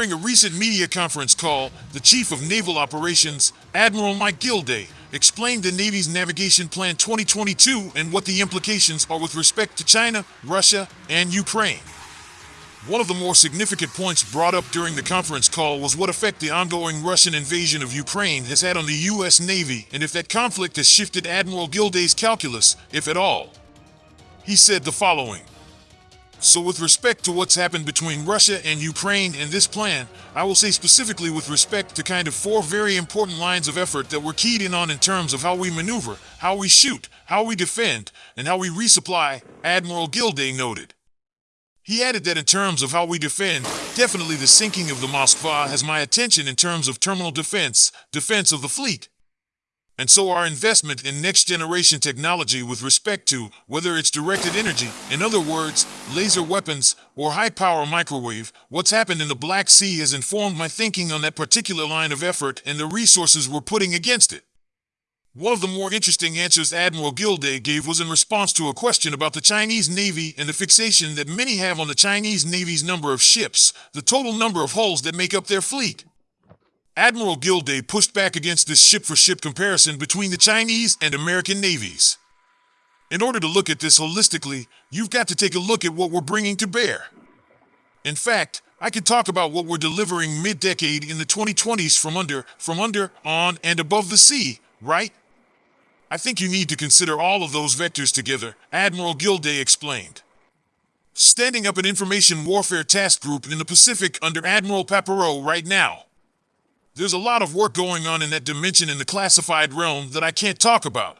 During a recent media conference call, the Chief of Naval Operations, Admiral Mike Gilday, explained the Navy's Navigation Plan 2022 and what the implications are with respect to China, Russia, and Ukraine. One of the more significant points brought up during the conference call was what effect the ongoing Russian invasion of Ukraine has had on the U.S. Navy and if that conflict has shifted Admiral Gilday's calculus, if at all. He said the following. So with respect to what's happened between Russia and Ukraine and this plan, I will say specifically with respect to kind of four very important lines of effort that we're keyed in on in terms of how we maneuver, how we shoot, how we defend, and how we resupply, Admiral Gilday noted. He added that in terms of how we defend, definitely the sinking of the Moskva has my attention in terms of terminal defense, defense of the fleet. And so our investment in next generation technology with respect to whether it's directed energy, in other words, laser weapons, or high power microwave, what's happened in the Black Sea has informed my thinking on that particular line of effort and the resources we're putting against it. One of the more interesting answers Admiral Gilday gave was in response to a question about the Chinese Navy and the fixation that many have on the Chinese Navy's number of ships, the total number of hulls that make up their fleet. Admiral Gilday pushed back against this ship for ship comparison between the Chinese and American navies. In order to look at this holistically, you've got to take a look at what we're bringing to bear. In fact, I could talk about what we're delivering mid-decade in the 2020s from under, from under, on, and above the sea, right? I think you need to consider all of those vectors together, Admiral Gilday explained. Standing up an information warfare task group in the Pacific under Admiral Paparo right now. There's a lot of work going on in that dimension in the classified realm that I can't talk about.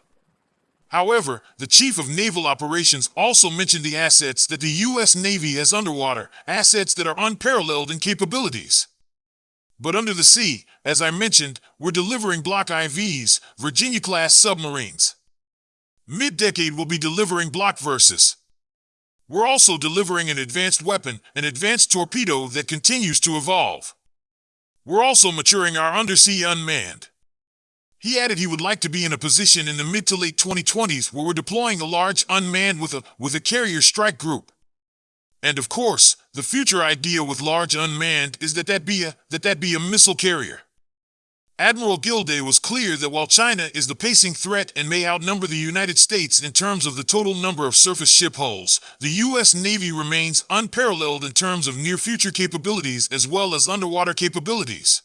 However, the Chief of Naval Operations also mentioned the assets that the U.S. Navy has underwater, assets that are unparalleled in capabilities. But under the sea, as I mentioned, we're delivering Block IVs, Virginia-class submarines. Mid-decade we'll be delivering Block Vs. We're also delivering an advanced weapon, an advanced torpedo that continues to evolve. We're also maturing our undersea unmanned. He added he would like to be in a position in the mid to late 2020s where we're deploying a large unmanned with a, with a carrier strike group. And of course, the future idea with large unmanned is that that be a, that that be a missile carrier. Admiral Gilday was clear that while China is the pacing threat and may outnumber the United States in terms of the total number of surface ship hulls, the U.S. Navy remains unparalleled in terms of near-future capabilities as well as underwater capabilities.